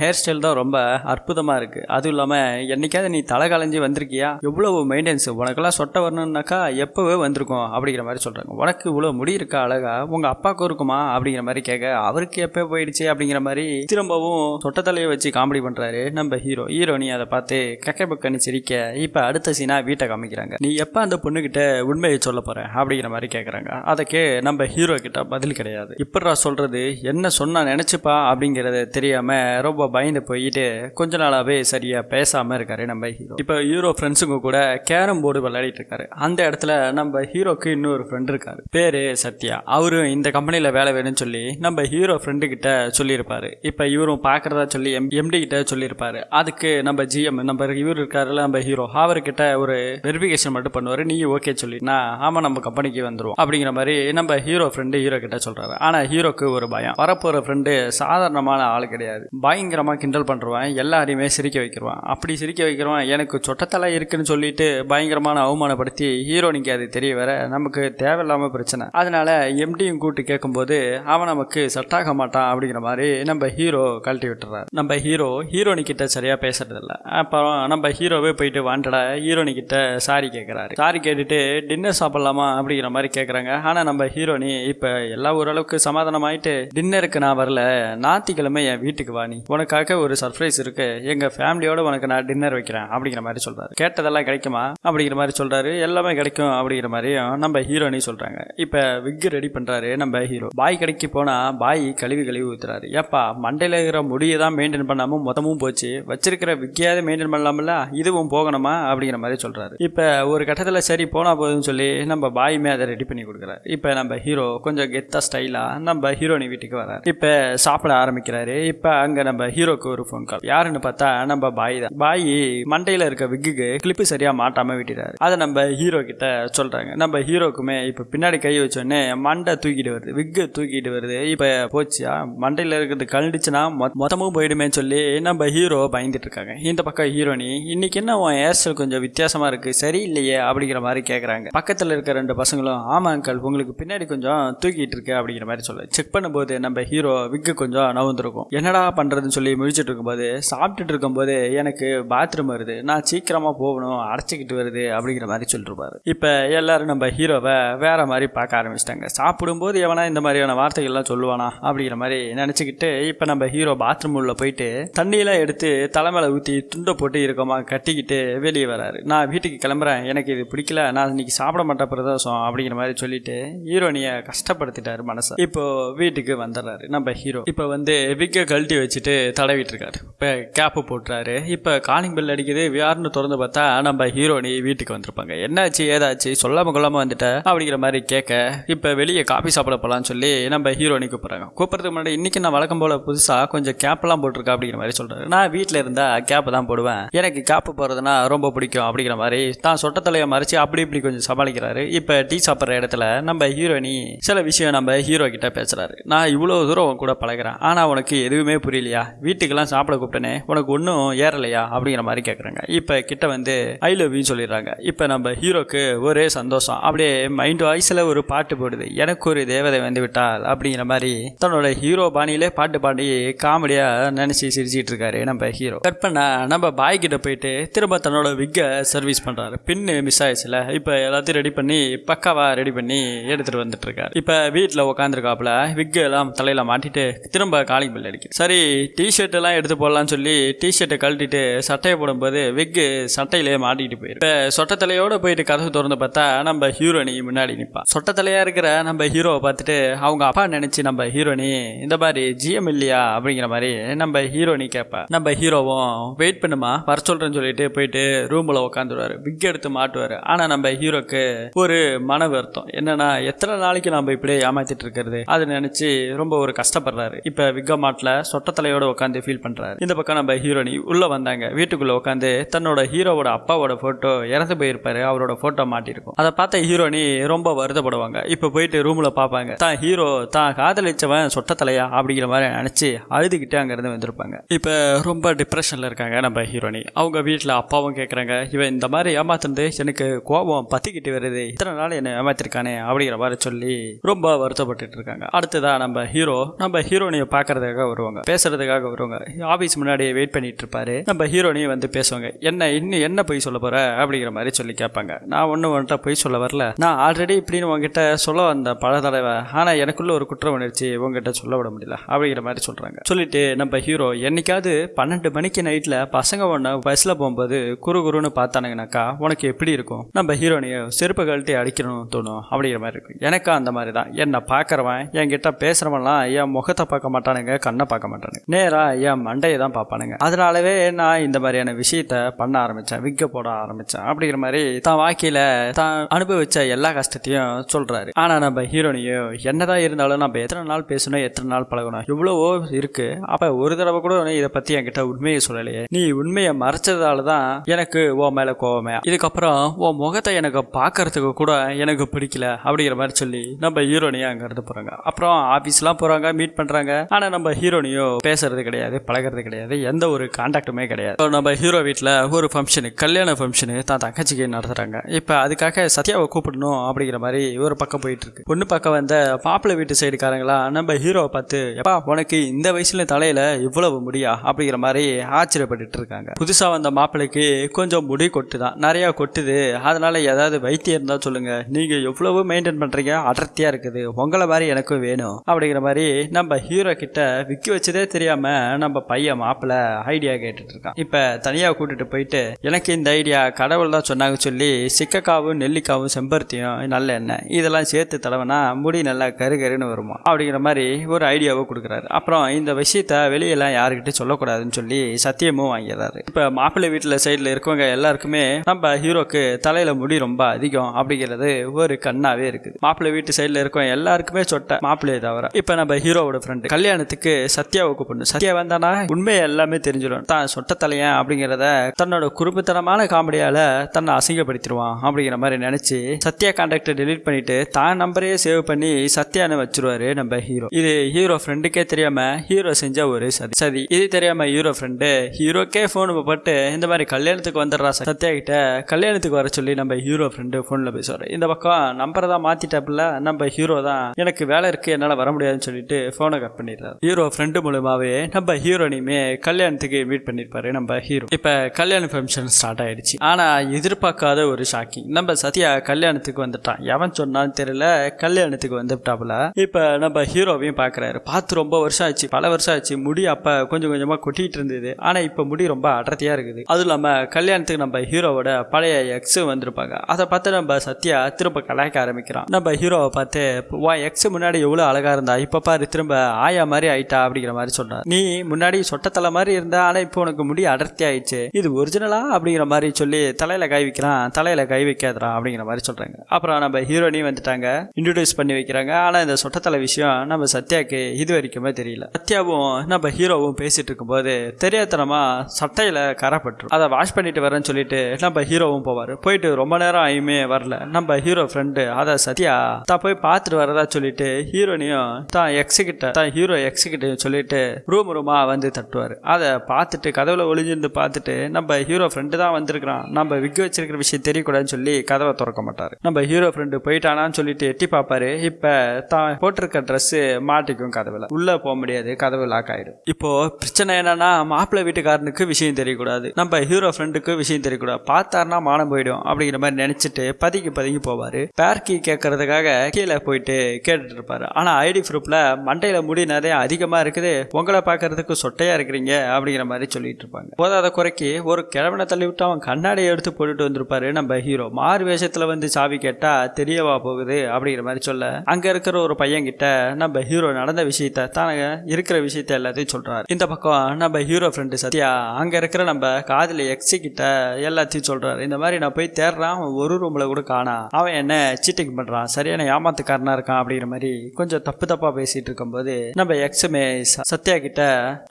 ஹேர் ஸ்டைல் தான் ரொம்ப அற்புதமா இருக்கு. அதுவும் இல்லாம என்னைக்காவது நீ தலை கலைஞ்சி வந்திருக்கியா? எவ்வளவு மெயின்டெனன்ஸ் உனக்கெல்லாம் சொட்டை வரணும்னாக்கா எப்போவே வந்திருக்கும் அப்படிங்கிற மாதிரி சொல்றாங்க. உனக்கு இவ்வளோ முடி இருக்கா அழகா? உங்க அப்பாவுக்கும் இருக்குமா? அப்படிங்கிற மாதிரி கேட்க அவருக்கு எப்போ போயிடுச்சு அப்படிங்கிற மாதிரி திரும்பவும் சொட்ட தலையை வச்சு காமெடி பண்றாரு நம்ம ஹீரோ. ஹீரோனி அதை பார்த்து கக்கை பக்கன்னு சிரிக்க இப்போ அடுத்த சீனா வீட்டை காமிக்கிறாங்க. நீ எப்போ அந்த பொண்ணுகிட்ட உண்மையை சொல்ல போற? அப்படிங்கிற மாதிரி கேக்குறாங்க. அதுக்கு நம்ம ஹீரோ கிட்ட பதில் கிடையாது. இப்படா சொல்றது என்ன சொன்னா நினைச்சுப்பா அப்படிங்கறது தெரியாம ரொம்ப பயந்து போயிட்டு கொஞ்ச நாளாவே சரியா பேசாம இருக்காரு நம்ம ஹீரோ இப்ப ஹீரோ ஃப்ரெண்ட்ஸுங்க கூட கேரம் போர்டு விளையாடிட்டு இருக்காரு. அந்த இடத்துல நம்ம ஹீரோக்கு இன்னொரு ஃப்ரெண்ட் இருக்காரு. பேரு சத்யா. அவரும் இந்த கம்பெனில வேலை வேணும்னு சொல்லி நம்ம ஹீரோ ஃப்ரெண்டு கிட்ட சொல்லியிருப்பாரு. இப்ப இவரும் பாக்குறதா சொல்லி எம் எம்டி கிட்ட சொல்லியிருப்பாரு. அதுக்கு நம்ம ஜிஎம் நம்ம இவர் இருக்காருல நம்ம ஹீரோ அவர்கிட்ட ஒரு வெரிஃபிகேஷன் மட்டும் பண்ணுவாரு. நீ ஓகே சொல்லினா ஆமா நம்ம கம்பெனிக்கு வந்து வந்துருவோம். அப்படிங்கிற மாதிரி நம்ம ஹீரோ ஃப்ரெண்டு ஹீரோ கிட்ட சொல்றாரு ஆனா ஹீரோக்கு ஒரு பயம். வரப்போற ஃப்ரெண்டு சாதாரணமான ஆள் கிடையாது. பயங்கரமா கிண்டல் பண்றவன் எல்லாரையுமே சிரிக்க வைக்கிறவான். அப்படி சிரிக்க வைக்கிறவன் எனக்கு சொட்டத்தலை இருக்குன்னு சொல்லிட்டு பயங்கரமான அவமானப்படுத்தி ஹீரோனிக்கு அது தெரிய வர நமக்கு தேவையில்லாம பிரச்சனை. அதனால எம்டியும் கூட்டு கேட்கும்போது அவன் நமக்கு செட் ஆக மாட்டான் அப்படிங்கிற மாதிரி நம்ம ஹீரோ கழட்டி விட்டுறாரு. நம்ம ஹீரோ ஹீரோனி கிட்ட சரியா பேசுறது இல்ல அப்புறம் நம்ம ஹீரோவே போயிட்டு வாண்டடா ஹீரோனி கிட்ட சாரி கேட்கிறாரு சாரி கேட்டுட்டு டின்னர் சாப்பிடலாமா? அப்படிங்கிற மாதிரி கேட்குறாங்க ஆனால் நம்ம ஹீரோனி இப்போ எல்லா ஓரளவுக்கு சமாதானம் ஆயிட்டு டின்னருக்கு நான் வரல. ஞாத்திக்கிழமை என் வீட்டுக்கு வா நீ. உனக்காக ஒரு சர்ப்ரைஸ் இருக்கு. எங்க ஃபேமிலியோட உனக்கு நான் டின்னர் வைக்கிறேன் அப்படிங்கிற மாதிரி சொல்றாரு. கேட்டதெல்லாம் கிடைக்குமா? அப்படிங்கிற மாதிரி சொல்றாரு. எல்லாமே கிடைக்கும் அப்படிங்கிற மாதிரியும் நம்ம ஹீரோனி சொல்றாங்க. இப்போ விக் ரெடி பண்றாரு நம்ம ஹீரோ பாய் கடைக்கு போனால் பாய் கழுவி கழுவி ஊத்துறாரு. ஏப்பா மண்டையில் இருக்கிற முடியை தான் மெயின்டைன் பண்ணாமல் மொத்தமும் போச்சு. வச்சிருக்கிற விக்கையாவது மெயின்டைன் பண்ணலாம்ல? இதுவும் போகணுமா? அப்படிங்கிற மாதிரி சொல்றாரு. இப்போ ஒரு கட்டத்தில் சரி போனால் போதும்னு சொல்லி நம்ம பாய் மேதர் ரெடி பண்ணி கொடுக்குறாரு. இப்போ நம்ம ஹீரோ கொஞ்சம் கெத்தாக ஸ்டைலாக நம்ம ஹீரோனி வீட்டுக்கு வராரு இப்போ சாப்பிட ஆரம்பிக்கிறாரு. இப்போ அங்கே நம்ம ஹீரோக்கு ஒரு ஃபோன் கால் யாருன்னு பார்த்தா நம்ம பாய் தான். பாய் மண்டையில் இருக்க விக்குக்கு கிளிப்பு சரியாக மாட்டாமல் விட்டுறாரு அதை நம்ம ஹீரோ கிட்ட சொல்கிறாங்க நம்ம ஹீரோக்குமே இப்போ பின்னாடி கை வச்சோடனே மண்டை தூக்கிட்டு வருது. விக்கு தூக்கிட்டு வருது. இப்போ போச்சியா? மண்டையில் இருக்கிறது கழண்டுச்சுன்னா மொ- மொத்தமும் போயிடுமேன்னு சொல்லி நம்ம ஹீரோ பயந்துட்டு இருக்காங்க. இந்த பக்கம் ஹீரோனி இன்னைக்கு என்ன உன் ஹேர் கொஞ்சம் வித்தியாசமா இருக்கு? சரியில்லையே அப்படிங்கிற மாதிரி கேட்குறாங்க பக்கத்தில் இருக்க ரெண்டு பசங்களும் ஆமாம் அங்கிள் உங்களுக்கு பின்னாடி கொஞ்சம் தூக்கிட்டு இருக்கு அப்படிங்கிற மாதிரி சொல்ல செக் பண்ணும்போது நம்ம ஹீரோ விக்கு கொஞ்சம் நவுந்துருக்கும். என்னடா பண்ணுறதுன்னு சொல்லி முழிச்சிட்டு இருக்கும்போது சாப்பிட்டுட்டு இருக்கும்போது எனக்கு பாத்ரூம் வருது. நான் சீக்கிரமாக போகணும் அடைச்சிக்கிட்டு வருது அப்படிங்கிற மாதிரி சொல்லிருப்பாரு. இப்போ எல்லாரும் நம்ம ஹீரோவை வேற மாதிரி பார்க்க ஆரம்பிச்சிட்டாங்க. சாப்பிடும்போது எவனா இந்த மாதிரியான வார்த்தைகள்லாம் சொல்லுவானா அப்படிங்கிற மாதிரி நினச்சிக்கிட்டு இப்போ நம்ம ஹீரோ பாத்ரூம் உள்ள போயிட்டு தண்ணியெல்லாம் எடுத்து தலைமையில ஊற்றி துண்டை போட்டு இருக்கோமா கட்டிக்கிட்டு வெளியே வராரு. நான் வீட்டுக்கு கிளம்புறேன். எனக்கு இது பிடிக்கல. நான் இன்னைக்கு சாப்பிட மாட்டேன் பிரதோஷம் அப்படிங்கிற மாதிரி சொல்லிட்டு ஹீரோனியை கஷ்டப்படுத்திட்டாரு மனசை. இப்போ வீட்டுக்கு வந்துடுறாரு. நம்ம ஹீரோ. இப்போ வந்து விக்கை கழட்டி வச்சுட்டு தடவிட்டு இருக்காரு இப்போ கேப்பு போட்டுறாரு. இப்போ காலிங் பெல் அடிக்குது. வியார்னு திறந்து பார்த்தா நம்ம ஹீரோனி வீட்டுக்கு வந்திருப்பாங்க. என்னாச்சு ஏதாச்சு? சொல்லாம கொள்ளாம வந்துட்ட? அப்படிங்கிற மாதிரி கேட்க இப்போ வெளியே காபி சாப்பிட போகலான்னு சொல்லி நம்ம ஹீரோனி கூப்பிட்றாங்க. கூப்பிட்றதுக்கு முன்னாடி இன்னைக்கு நான் வழக்கம் போல புதுசாக கொஞ்சம் கேப்லாம் போட்டிருக்கேன் அப்படிங்கிற மாதிரி சொல்கிறாரு நான் வீட்டில் இருந்தால் கேப்பு தான் போடுவேன். எனக்கு கேப்பு போறதுனா ரொம்ப பிடிக்கும் அப்படிங்கிற மாதிரி தான் சொட்டத்தலையை மறைச்சு அப்படி இப்படி கொஞ்சம் சமாளிக்கிறாரு. இப்போ டீ சாப்பிட்ற இடத்துல நம்ம ஹீரோனி சில விஷயம் நம்ம ஹீரோ கிட்ட பேசுறாரு. நான் இவ்வளோ தூரம் உன் கூட பழகிறேன். ஆனால் உனக்கு எதுவுமே புரியலையா? வீட்டுக்கெல்லாம் சாப்பிட கூப்பிட்டனே. உனக்கு ஒன்றும் ஏறலையா? அப்படிங்கிற மாதிரி கேட்குறாங்க இப்போ கிட்ட வந்து ஐ லவ் யூ சொல்லிடுறாங்க. இப்போ நம்ம ஹீரோக்கு ஒரே சந்தோஷம். அப்படியே மைண்ட் வாய்ஸில் ஒரு பாட்டு போடுது. எனக்கு ஒரு தேவதை வந்து விட்டால் அப்படிங்கிற மாதிரி தன்னோட ஹீரோ பாணியிலே பாட்டு பாடி காமெடியாக நினச்சி சிரிச்சிட்டு இருக்காரு நம்ம ஹீரோ. கட் பண்ண நம்ம பாய் கிட்ட போயிட்டு திரும்ப தன்னோட விக்கை சர்வீஸ் பண்ணுறாரு பின்னு மிஸ் ஆயிடுச்சுல. இப்போ எல்லாத்தையும் ரெடி பண்ணி பக்காவாக ரெடி பண்ணி எடுத்துட்டு வந்துட்டு இருக்காரு இப்போ வீட்டில் உட்காந்துருக்காப்புல விக்கு எல்லாம் தலையில மாட்டிட்டு திரும்ப காலிங் பில் அடிக்குது சரி டிஷர்ட் எல்லாம் எடுத்து போடலாம்னு சொல்லி டிஷர்ட்டை கழட்டிட்டு சட்டையை போடும்போது விக்கு சட்டையிலே மாட்டிட்டு போயிரு. இப்போ சொட்ட தலையோட போயிட்டு கதவு திறந்து பார்த்தா நம்ம ஹீரோனி முன்னாடி நிற்பான் சொட்ட தலையா இருக்கிற நம்ம ஹீரோவை பார்த்துட்டு அவங்க அப்பா நினைச்சு நம்ம ஹீரோனி இந்த மாதிரி ஜிஎம் இல்லையா அப்படிங்கிற மாதிரி நம்ம ஹீரோனி கேட்பா நம்ம ஹீரோவும் வெயிட் பண்ணுமா வர சொல்றேன்னு சொல்லிட்டு போயிட்டு ரூம்ல உட்காந்துருவாரு விக் எடுத்து மாட்டுவாரு. ஆனா நம்ம ஹீரோக்கு ஒரு மனவர் அர்த்தம். என்னன்னா எத்தனை நாளைக்கு நம்ம இப்படியே ஏமாத்திட்டு இருக்கிறது? அதை நினைச்சு ரொம்ப ஒரு கஷ்டப்படுறாரு. இப்ப விக்க மாட்டில் சொட்டத்தலையோட உட்காந்து ஃபீல் பண்றாரு. இந்த பக்கம் நம்ம ஹீரோனி உள்ள வந்தாங்க. வீட்டுக்குள்ள உட்காந்து தன்னோட ஹீரோவோட அப்பாவோட போட்டோ இறந்து போயிருப்பாரு. அவரோட போட்டோ மாட்டிருக்கும். அதை பார்த்த ஹீரோனி ரொம்ப வருத்தப்படுவாங்க. இப்ப போயிட்டு ரூம்ல பார்ப்பாங்க தான் ஹீரோ தான் காதலிச்சவன் சொட்டத்தலையா அப்படிங்கிற மாதிரி நினைச்சு அழுதுகிட்டே அங்கிருந்து வந்திருப்பாங்க. இப்ப ரொம்ப டிப்ரெஷன்ல இருக்காங்க நம்ம ஹீரோனி. அவங்க வீட்டில் அப்பாவும் கேட்குறாங்க இவன் இந்த மாதிரி ஏமாத்துனது எனக்கு கோபம் பத்திக்கிட்டு வருது. இத்தனை நாள் என்ன ஏமாத்திருக்கானே அப்படிங்கிற மாதிரி சொல்லி ரொம்ப வருத்தப்பட்டுட்டு இருக்காங்க அடுத்ததான் நம்ம ஹீரோ நம்ம ஹீரோனியை பார்க்கறதுக்காக வருவாங்க. பேசுறதுக்காக வருவாங்க. ஆபீஸ் முன்னாடியே வெயிட் பண்ணிட்டு இருப்பாரு நம்ம ஹீரோனையும் வந்து பேசுவாங்க. என்ன இன்னும் என்ன போய் சொல்ல போற? அப்படிங்கிற மாதிரி சொல்லி கேட்பாங்க. நான் ஒன்றும் உன்கிட்ட போய் சொல்ல வரல. நான் ஆல்ரெடி இப்படின்னு உங்ககிட்ட சொல்ல வந்த பல தடவை. ஆனால் எனக்குள்ள ஒரு குற்ற உணர்ச்சி உங்ககிட்ட சொல்ல விட முடியல. அப்படிங்கிற மாதிரி சொல்றாங்க. சொல்லிட்டு நம்ம ஹீரோ என்னைக்காவது பன்னெண்டு மணிக்கு நைட்ல பசங்க ஒன்று பஸ்ல போகும்போது குறு குருன்னு பார்த்தானுங்கனாக்கா உனக்கு எப்படி இருக்கும்? நம்ம ஹீரோனியை செருப்பு கழட்டி அடிக்கணும். தோணும் அப்படிங்கிற மாதிரி இருக்கும். எனக்கும் அந்த மாதிரி தான் என்னை பார்க்குறவன் என்கிட்ட பேசுறவன்லாம் என் முகத்தை பார்க்க மாட்டானுங்க கண்ணை பார்க்க மாட்டானுங்க. நேரா என் மண்டையை தான் பார்ப்பானுங்க. அதனாலவே நான் இந்த மாதிரியான விஷயத்த பண்ண ஆரம்பிச்சேன் விக்க போட ஆரம்பிச்சேன் அப்படிங்கிற மாதிரி தான் வாழ்க்கையில் தான் அனுபவிச்ச எல்லா கஷ்டத்தையும் சொல்றாரு. ஆனா நம்ம ஹீரோனியோ என்னதான் இருந்தாலும் நம்ம எத்தனை நாள் பேசணும் எத்தனை நாள் பழகணும் இவ்வளவோ இருக்கு. அப்ப ஒரு தடவை கூட நீ இதை பத்தி என்கிட்ட உண்மையை சொல்லலையே. நீ உண்மையை மறைச்சதால தான் எனக்கு ஓ மேல கோவமே. இதுக்கப்புறம் உன் முகத்தை எனக்கு பார்க்கறதுக்கு கூட எனக்கு பிடிக்கல அப்படிங்கிற மாதிரி சொல்லி நம்ம ஹீரோனியா அங்க இருந்து போறாங்க. அப்புறம் ஆஃபீஸ்லாம் போறாங்க மீட் பண்றாங்க. ஆனா நம்ம ஹீரோனியோ பேசுறது கிடையாது பழகிறது கிடையாது. எந்த ஒரு கான்டாக்டுமே கிடையாது. நம்ம ஹீரோ வீட்டில் ஒரு ஃபங்க்ஷனு கல்யாண ஃபங்க்ஷனு தான் தங்கச்சிக்கு நடத்துறாங்க. இப்போ அதுக்காக சத்யாவை கூப்பிடணும் அப்படிங்கிற மாதிரி ஒரு பக்கம் போயிட்டு இருக்கு. ஒன்று பக்கம் வந்த மாப்பிள்ளை வீட்டு சைடுக்காரங்களா நம்ம ஹீரோவை பார்த்து எப்பா உனக்கு இந்த வயசுல தலையில இவ்வளவு முடியா? அப்படிங்கிற மாதிரி ஆச்சரியப்பட்டுட்டு இருக்காங்க. புதுசா வந்த மாப்பிள்ளைக்கு கொஞ்சம் முடி கொட்டு தான் கொட்டுது. அதனால ஏதாவது வைத்தியம் இருந்தா சொல்லுங்க. நீங்க எவ்வளவு மெயின்டைன் பண்றீங்க? அடர்த்தியா இருக்குது. உங்களை மாதிரி எனக்கும் வேணும். அப்படிங்கிற மாதிரி நம்ம ஹீரோ கிட்ட விக்கி வச்சதே தெரியாம நம்ம பையன் மாப்பிள்ள ஐடியா கேட்டுட்டு இருக்கான். இப்ப தனியாக கூட்டிட்டு போயிட்டு எனக்கு இந்த ஐடியா கடவுள் தான் சொன்னாங்க சொல்லி சிக்கக்காவும் நெல்லிக்காவும் செம்பருத்தியும் நல்ல எண்ணெய் இதெல்லாம் சேர்த்து தடவைனா முடி நல்லா கரு கருன்னு வருமா? அப்படிங்கிற மாதிரி ஒரு ஐடியாவை கொடுக்குறாரு. அப்புறம் இந்த விஷயத்த வெளியெல்லாம் யாருக்கிட்டையும் சொல்லக்கூடாதுன்னு சொல்லி சத்தியமும் வாங்கிடுறாரு. இப்போ மாப்பிள்ளை வீட்டில் சைடில் இருக்கவங்க எல்லாருக்குமே நம்ம ஹீரோக்கு தலையில் முடி ரொம்ப அதிகம் அப்படிங்கிறது ஒரு ஒரு கண்ணாவே இருக்குது. மாப்பிள்ளை வீட்டு சைடுல இருக்கும் எல்லாருக்குமே சொட்ட மாப்பிள்ளையை தவிர இப்ப நம்ம ஹீரோவோட ஃப்ரெண்டு கல்யாணத்துக்கு சத்யாவுக்கு பொண்ணு. சத்யா வந்தானா? உண்மையை எல்லாமே தெரிஞ்சிடும். தான் சொட்ட தலையன் அப்படிங்கிறத தன்னோட குறும்புத்தனமான காமெடியால தன்னை அசிங்கப்படுத்திடுவான் அப்படிங்கிற மாதிரி நினைச்சு சத்யா கான்டாக்டை டெலீட் பண்ணிட்டு தான் நம்பரையே சேவ் பண்ணி சத்யான்னு வச்சிருவாரு நம்ம ஹீரோ. இது ஹீரோ ஃப்ரெண்டுக்கே தெரியாம ஹீரோ செஞ்ச ஒரு சதி. சதி. இது தெரியாம ஹீரோ ஃப்ரெண்டு ஹீரோக்கே ஃபோன் போட்டு இந்த மாதிரி கல்யாணத்துக்கு வந்துடுறா சத்யா கிட்ட கல்யாணத்துக்கு வர சொல்லி நம்ம ஹீரோ ஃப்ரெண்டு ஃபோனில் பேசுவார். இந்த பக்கம் நம்பரை தான் மாத்திட்டாப்புல நம்ம ஹீரோ தான். எனக்கு வேலை இருக்கு என்னால் வர முடியாதுன்னு சொல்லிட்டு ஃபோனை கட் பண்ணிடுறாரு. ஹீரோ ஃப்ரெண்டு மூலமாவே நம்ம ஹீரோனையுமே கல்யாணத்துக்கு மீட் பண்ணியிருப்பாரு நம்ம ஹீரோ இப்போ கல்யாண ஃபங்க்ஷன் ஸ்டார்ட் ஆயிடுச்சு. ஆனால் எதிர்பார்க்காத ஒரு ஷாக்கிங் நம்ம சத்யா கல்யாணத்துக்கு வந்துட்டான். எவன் சொன்னான்னு தெரியல கல்யாணத்துக்கு வந்துட்டாப்புல. இப்போ நம்ம ஹீரோவையும் பார்க்குறாரு பார்த்து ரொம்ப வருஷம் ஆச்சு. பல வருஷம் ஆச்சு. முடி அப்போ கொஞ்சம் கொஞ்சமாக கொட்டிட்டு இருந்தது. ஆனால் இப்போ முடி ரொம்ப அடர்த்தியாக இருக்குது. அதுவும் இல்லாமல் கல்யாணத்துக்கு நம்ம ஹீரோவோட பழைய எக்ஸ் வந்திருப்பாங்க. அதை பார்த்து நம்ம சத்யா திரும்ப கலாய்க்க ஆரம்பிக்கிறான். நம்ம ஹீரோவை பார்த்து வா எக்ஸ் முன்னாடி எவ்வளோ அழகா இருந்தா இப்போ பாரு திரும்ப ஆயா மாதிரி ஆயிட்டா அப்படிங்கிற மாதிரி சொன்னார். நீ முன்னாடி சொட்டத்தலை மாதிரி இருந்தா ஆனால் இப்போ உனக்கு முடி அடர்த்தி ஆயிடுச்சு. இது ஒரிஜினலா அப்படிங்கிற மாதிரி சொல்லி தலையில கை வைக்கிறான். தலையில கை வைக்காதடா அப்படிங்கிற மாதிரி சொல்றாங்க. அப்புறம் நம்ம ஹீரோனையும் வந்துட்டாங்க. இன்ட்ரடியூஸ் பண்ணி வைக்கிறாங்க. ஆனால் இந்த சொட்டத்தலை விஷயம் நம்ம சத்யாக்கு இது வரைக்குமே தெரியல. சத்யாவும் நம்ம ஹீரோவும் பேசிட்டு இருக்கும்போது தெரியாதனமா சட்டையில கரப்பட்டுரும். அதை வாஷ் பண்ணிட்டு வரேன்னு சொல்லிட்டு நம்ம ஹீரோவும் போவார். போயிட்டு ரொம்ப நேரம் ஆயுமே வரல. நம்ம ஹீரோ ஃப்ரெண்டு அதை சத்யா தான் போய் பார்த்துட்டு வரதா சொல்லிட்டு ஹீரோனையும் தான் எக்ஸிகிட்ட தான் ஹீரோ எக்ஸ் சொல்லிட்டு ரூம் ரூமா வந்து தட்டுவார். அதை பார்த்துட்டு கதவுல ஒளிஞ்சிருந்து பார்த்துட்டு நம்ம ஹீரோ ஃப்ரெண்டு தான் வந்திருக்கிறான். நம்ம விக்க வச்சிருக்கிற விஷயம் தெரியக்கூடாதுன்னு சொல்லி கதவை திறக்க மாட்டார். நம்ம ஹீரோ ஃப்ரெண்டு போயிட்டானான்னு சொல்லிட்டு எட்டி பார்ப்பாரு. இப்போ தான் போட்டிருக்க ட்ரெஸ்ஸு மாட்டிக்கும் கதவுல. உள்ளே போக முடியாது. கதவு லாக் ஆயிடும். இப்போ பிரச்சனை என்னன்னா மாப்பிள்ளை வீட்டுக்காரனுக்கு விஷயம் தெரியக்கூடாது. நம்ம ஹீரோ ஃப்ரெண்டுக்கு விஷயம் தெரியக்கூடாது. பார்த்தாருன்னா மானம் போயிடும் அப்படிங்கிற மாதிரி நினைச்சிட்டு பதுங்கி பதுங்கி போவார். பேர்கி கேட்கறதுக்காக கீழே போயிட்டு கேட்டுட்டு இருப்பாரு. ஆனா ஐடி ப்ரூஃப்ல மண்டையில முடி நிறைய அதிகமா இருக்குது. உங்களை பாக்குறதுக்கு சொட்டையா இருக்கிறீங்க அப்படிங்கிற மாதிரி சொல்லிட்டு இருப்பாங்க. போதாத குறைக்கு ஒரு கிழவனை தள்ளி விட்டு அவன் கண்ணாடியை எடுத்து போட்டுட்டு வந்திருப்பாரு நம்ம ஹீரோ மாறு வேஷத்துல வந்து சாவி கேட்டா தெரியவா போகுது அப்படிங்கிற மாதிரி சொல்ல அங்க இருக்கிற ஒரு பையன் கிட்ட நம்ம ஹீரோ நடந்த விஷயத்த தான் இருக்கிற விஷயத்த எல்லாத்தையும் சொல்றாரு. இந்த பக்கம் நம்ம ஹீரோ ஃப்ரெண்டு சத்யா அங்க இருக்கிற நம்ம காதலி எக்ஸி கிட்ட எல்லாத்தையும் சொல்றாரு. இந்த மாதிரி நான் போய் தேடுறான். அவன் ஒரு ரூம்ல கூட காணா. அவன் என்ன சீட்டிங் பண்ணுறான் சரியான ஏமாத்துக்காரனா இருக்கான் அப்படிங்கிற மாதிரி கொஞ்சம் தப்பு தப்பாக பேசிட்டு இருக்கும்போது நம்ம எக்ஸுமே சத்யா கிட்ட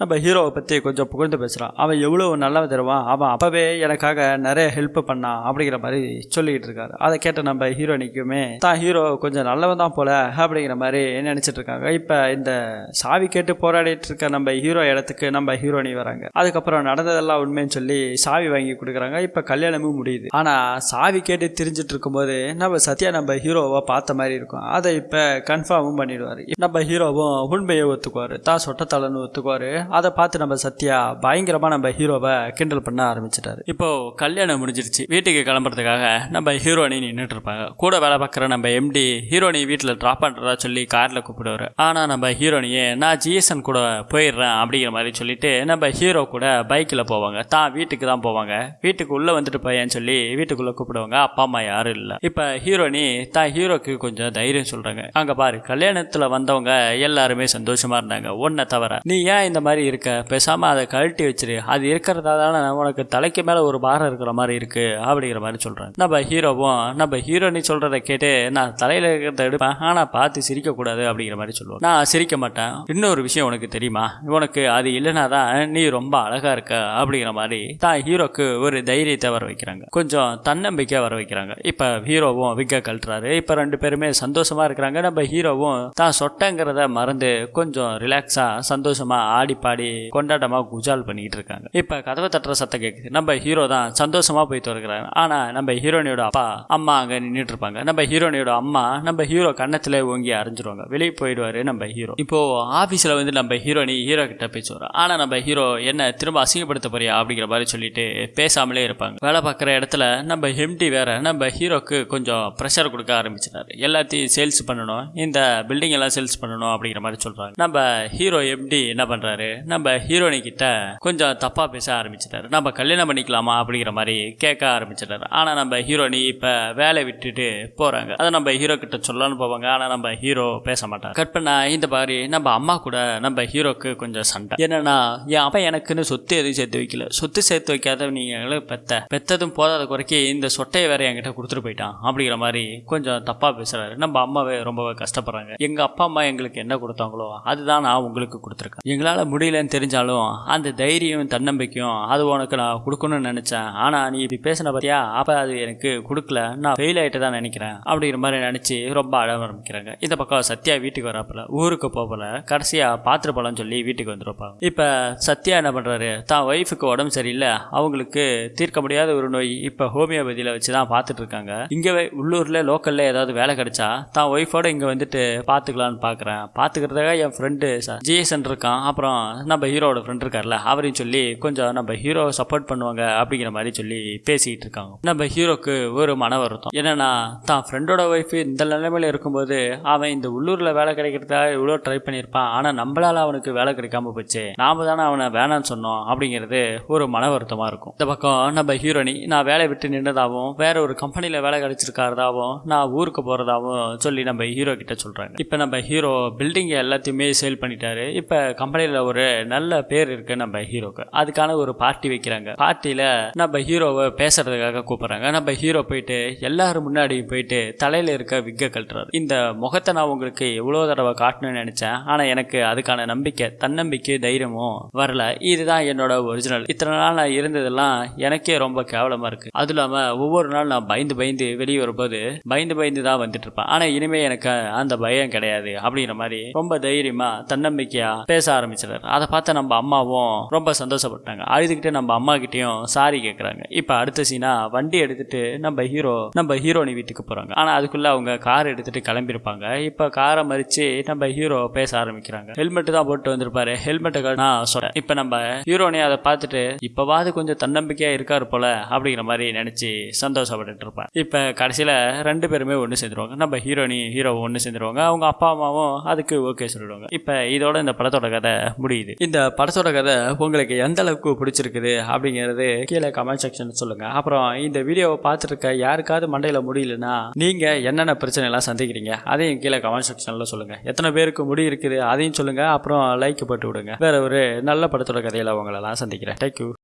நம்ம ஹீரோவை பற்றி கொஞ்சம் புகழ்ந்து பேசுகிறான் அவன் எவ்வளோ நல்லா தருவான் அவன் அப்பவே எனக்காக நிறைய ஹெல்ப் பண்ணான் அப்படிங்கிற மாதிரி சொல்லிக்கிட்டு இருக்காரு. அதை கேட்ட நம்ம ஹீரோனிக்குமே தான் ஹீரோ கொஞ்சம் நல்லவன் தான் போல அப்படிங்கிற மாதிரி நினைச்சிட்டு இருக்காங்க. இப்போ இந்த சாவி கேட்டு போராடிட்டு இருக்க நம்ம ஹீரோ இடத்துக்கு நம்ம ஹீரோனி வராங்க. அதுக்கப்புறம் நடந்ததெல்லாம் உண்மைன்னு சொல்லி சாவி வாங்கி கொடுக்குறாங்க. இப்போ கல்யாணமும் முடியுது. ஆனால் சாவி கேட்டு தெரிஞ்சிட்டு இருக்கும்போது நம்ம சத்யா நம்ம ஹீரோவை பார்த்த மாதிரி இருக்கும். அதை இப்போ கன்ஃபார்மும் பண்ணிடுவார். நம்ம ஹீரோவும் உண்மையை ஒத்துக்குவார். தான் சொட்டத்தலன்னு ஒத்துக்குவார். அதை பார்த்து நம்ம சத்யா பயங்கரமாக நம்ம ஹீரோவை கிண்டல் பண்ண ஆரம்பிச்சிட்டாரு. இப்போ கல்யாணம் முடிஞ்சிருச்சு. வீட்டுக்கு கிளம்புறதுக்காக நம்ம ஹீரோனி நின்றுட்டு இருப்பாங்க. கூட வேலை பார்க்குற நம்ம எம்டி ஹீரோனி வீட்டில் ட்ராப் பண்ணுறதா சொல்லி காரில் கூப்பிடுவார். ஆனால் நம்ம ஹீரோனியே நான் ஜிஎஸ்என் கூட போயிடுறேன் அப்படிங்கிற மாதிரி சொல்லிட்டு நம்ம ஹீரோ கூட பைக்கில் போவாங்க. தான் வீட்டுக்கு தான் போவாங்க. வீட்டுக்கு உள்ளே வந்துட்டு போயேன்னு சொல்லி வீட்டுக்குள்ளே கூப்பிடுவாங்க. அப்பா அம்மா யாரும் இல்லை. இப்போ ஹீரோனி தான் ஹீரோக்கு கொஞ்சம் தைரியம் சொல்கிறாங்க அங்கே பாரு கல்யாணத்தில் வந்தவங்க எல்லாருமே சந்தோஷமாக இருந்தாங்க. ஒன்றை தவிர நீ ஏன் இந்த மாதிரி இருக்க? பேசாமல் அதை கழட்டி வச்சிரு. அது இருக்கிறதா தானே? உனக்கு தலைக்கு மேலே ஒரு பாரம் இருக்கிற மாதிரி இருக்கு. அப்படிங்கிற மாதிரி சொல்கிறாங்க நம்ம ஹீரோவும் நம்ம ஹீரோனி சொல்கிறத கேட்டு நான் தலையில் இருக்கிறத எடுப்பேன். ஆனால் பார்த்து சிரிக்கக்கூடாது. அப்படிங்கிற மாதிரி சொல்லுவேன் நான் சிரிக்க மாட்டேன். இன்னொரு விஷயம் உனக்கு தெரியுமா? உனக்கு அது இல்லைனா தான் நீ ரொம்ப அழகாக இருக்க. அப்படிங்கிற மாதிரி தான் ஹீரோக்கு ஒரு தைரியத்தை வர வைக்கிறாங்க. கொஞ்சம் தன்னம்பிக்கை வர வைக்கிறாங்க. இப்போ ஹீரோவும் விக்க கழட்டுறாரு. இப்போ ரெண்டு பேருமே சந்தோஷமாக இருக்கிறாங்க. நம்ம ஹீரோவும் தான் சொட்டங்கிறத மறந்து கொஞ்சம் ரிலாக்ஸாக சந்தோஷமாக ஆடி பாடி கொண்டாட்டமாக குஜால் பண்ணிக்கிட்டு இருக்காங்க. இப்போ கதவை தட்டுற சத்தம் கேட்குது நம்ம ஹீரோ தான் சந்தோஷமாக போய் திறக்கிறாங்க ஆனால் நம்ம ஹீரோனியோட அப்பா அம்மா அங்கே நின்றுட்டு இருப்பாங்க. நம்ம ஹீரோனியோட அம்மா நம்ம ஹீரோ கன்னத்தில் ஓங்கி அரைஞ்சிருவாங்க. வெளியே போயிடுவாரு நம்ம ஹீரோ. இப்போ ஆஃபீஸில் வந்து நம்ம ஹீரோனி ஹீரோ கிட்ட பேசுவார் ஆனால் நம்ம ஹீரோ என்ன திரும்ப அசிங்கப்படுத்த போறியா அப்படிங்கிற மாதிரி சொல்லிட்டு பேசாமலே இருப்பாங்க. வேலை பார்க்குற இடத்துல நம்ம எம்டி வேற நம்ம ஹீரோக்கு கொஞ்சம் ப்ரெஷர் கொடுக்க ஆரம்பிச்சிட்டாரு. எல்லாத்தையும் சேல்ஸ் பண்ணணும். இந்த பில்டிங் எல்லாம் சேல்ஸ் பண்ணணும் அப்படிங்கிற மாதிரி சொல்கிறாங்க நம்ம ஹீரோ எப்படி என்ன பண்ணுறாரு நம்ம ஹீரோனி கிட்ட கொஞ்சம் தப்பாக பேச ஆரம்பிச்சிட்டாரு. நம்ம கல்யாணம் பண்ணிக்கலாமா அப்படிங்கிற மாதிரி கேட்க ஆரம்பிச்சிட்டாரு. ஆனால் நம்ம ஹீரோனி இப்போ வேலை விட்டுட்டு போகிறாங்க அதை நம்ம ஹீரோ கிட்ட சொல்லலாம்னு போவாங்க. ஆனால் நம்ம ஹீரோ பேச மாட்டாங்க கட் பண்ணா இந்த மாதிரி நம்ம அம்மா கூட நம்ம ஹீரோக்கு கொஞ்சம் சண்டை. என்னன்னா என் அப்பா எனக்குன்னு சொத்து எதுவும் சேர்த்து வைக்கல. சொத்து சேர்த்து வைக்காத நீங்க பெத்த. பெத்ததும் போதாத குறைக்கி இந்த சொட்டையை வேற என்கிட்ட கொடுத்துட்டு போயிட்டான் அப்படிங்கிற மாதிரி கொஞ்சம் தப்பாக பேசுறாரு. நம்ம அம்மாவே ரொம்பவே கஷ்டப்படுறாங்க. எங்க அப்பா அம்மா எங்களுக்கு என்ன கொடுத்தாங்களோ அதுதான் நான் உங்களுக்கு கொடுத்துருக்கேன். எங்களால் முடியலன்னு தெரிஞ்சாலும் அந்த தைரியம் தன்னம்பிக்கையும் அது உனக்கு நான் கொடுக்கணும்னு நினச்சேன். ஆனால் நீ இப்படி பேசின பார்த்தியா அப்போ அது எனக்கு கொடுக்கல. நான் ஃபெயில் ஆகிட்டு தான் நினைக்கிறேன். அப்படிங்கிற மாதிரி நினச்சி ரொம்ப அழ ஆரம்பிக்கிறாங்க இந்த பக்கம் சத்யா வீட்டுக்கு வராப்புல ஊருக்கு போகல. கடைசியா பாத்திர பழம் சொல்லி வீட்டுக்கு வந்துருப்பாங்க இப்போ சத்யா என்ன பண்றாரு? தான் ஒய்ஃபுக்கு உடம்பு சரியில்லை. அவங்களுக்கு தீர்க்க முடியாத ஒரு நோய் இப்போ ஹோமியோபதியில் வச்சு தான் பார்த்துட்டு இருக்காங்க. இங்கே உள்ள உள்ளூரில் லோக்கல்ல ஏதாவது வேலை கிடைச்சா தான் ஒய்ஃபோட இங்கே வந்துட்டு பார்த்துக்கலான்னு பார்க்குறேன் பார்த்துக்கிறதுக்காக என் ஃப்ரெண்டு ஜிஎஸ்என் இருக்கான். அப்புறம் நம்ம ஹீரோட ஃப்ரெண்ட் இருக்கார்ல அவரையும் சொல்லி கொஞ்சம் நம்ம ஹீரோ சப்போர்ட் பண்ணுவாங்க அப்படிங்கிற மாதிரி சொல்லி பேசிக்கிட்டு இருக்காங்க. நம்ம ஹீரோக்கு ஒரு மன வருத்தம். என்னன்னா தான் ஃப்ரெண்டோட ஒய்ஃப் இந்த நிலைமையில இருக்கும்போது அவன் இந்த உள்ளூரில் வேலை கிடைக்கிறதுக்காக இவ்வளோ ட்ரை பண்ணியிருப்பான். ஆனால் நம்மளால் அவனுக்கு வேலை கிடைக்காம போச்சு. நாம தானே அவனை வேணாம்னு சொன்னோம் அப்படிங்கிறது ஒரு மன வருத்தமாக இருக்கும். இந்த பக்கம் நம்ம ஹீரோனி நான் வேலை விட்டு நின்றதாகவும் வேற ஒரு கம்பெனியில் வேலை போகிறதாவும் நான் ஊருக்கு போகிறதாவும் சொல்லி நம்ம ஹீரோ கிட்ட சொல்கிறாங்க இப்போ நம்ம ஹீரோ பில்டிங் எல்லாத்தையுமே சேல் பண்ணிட்டாரு. இப்போ கம்பெனியில் ஒரு நல்ல பேர் இருக்கு நம்ம ஹீரோக்கு அதுக்கான ஒரு பார்ட்டி வைக்கிறாங்க. பார்ட்டியில் நம்ம ஹீரோவை பேசுறதுக்காக கூப்பிட்றாங்க. நம்ம ஹீரோ போயிட்டு எல்லாரும் முன்னாடியும் போயிட்டு தலையில் இருக்க விக்க கட்டுறாரு இந்த முகத்தை நான் உங்களுக்கு எவ்வளோ தடவை காட்டணும்னு நினச்சேன். ஆனால் எனக்கு அதுக்கான நம்பிக்கை தன்னம்பிக்கை தைரியமும் வரல. இதுதான் என்னோட ஒரிஜினல் இத்தனை நாள் நான் இருந்ததெல்லாம் எனக்கே ரொம்ப கேவலமாக இருக்கு. அதுவும் இல்லாமல் ஒவ்வொரு நாள் நான் பயந்து பயந்து வெளியே வரும்போது பயந்து பயந்து தான் வந்துட்டு இருப்பான். ஆனா இனிமே எனக்கு அந்த பயம் கிடையாது அப்படிங்கிற மாதிரி ரொம்ப தைரியமா தன்னம்பிக்கையா பேச ஆரம்பிச்சிடாரு அதை பார்த்து நம்ம அம்மாவும் ரொம்ப சந்தோஷப்பட்டாங்க. அழுதுகிட்டு நம்ம அம்மா கிட்டயும் சாரி கேட்கறாங்க இப்ப அடுத்த சீனா வண்டி எடுத்துட்டு நம்ம ஹீரோ நம்ம ஹீரோனி வீட்டுக்கு போறாங்க. ஆனா அதுக்குள்ள அவங்க கார் எடுத்துட்டு கிளம்பியிருப்பாங்க. இப்ப காரை மறிச்சு நம்ம ஹீரோ பேச ஆரம்பிக்கிறாங்க. ஹெல்மெட் தான் போட்டு வந்திருப்பாரு. ஹெல்மெட்டை நான் சொல்றேன். இப்ப நம்ம ஹீரோனி அதை பார்த்துட்டு இப்பவாது கொஞ்சம் தன்னம்பிக்கையா இருக்காரு போல அப்படிங்கிற மாதிரி நினைச்சு சந்தோஷப்பட்டுட்டு இருப்பேன் இப்ப கடைசியில ரெண்டு பேருமே ஒன்று சேர்ந்துருவாங்க. நம்ம ஹீரோனி ஹீரோ ஒன்று சேர்ந்துருவாங்க. அவங்க அப்பா அம்மாவும் அதுக்கு ஓகே சொல்லிடுவாங்க. இப்போ இதோட இந்த படத்தோட கதை முடியுது. இந்த படத்தோட கதை உங்களுக்கு எந்த அளவுக்கு பிடிச்சிருக்குது அப்படிங்கிறது கீழே கமெண்ட் செக்ஷன் சொல்லுங்க. அப்புறம் இந்த வீடியோவை பார்த்துருக்க யாருக்காவது மண்டையில் முடியலன்னா நீங்க என்னென்ன பிரச்சனை எல்லாம் சந்திக்கிறீங்க அதையும் கீழே கமெண்ட் செக்ஷனில் சொல்லுங்க. எத்தனை பேருக்கு முடி இருக்குது அதையும் சொல்லுங்க. அப்புறம் லைக் போட்டு விடுங்க. வேற ஒரு நல்ல படத்தோட கதையில உங்களெல்லாம் சந்திக்கிறேன். தேங்க்யூ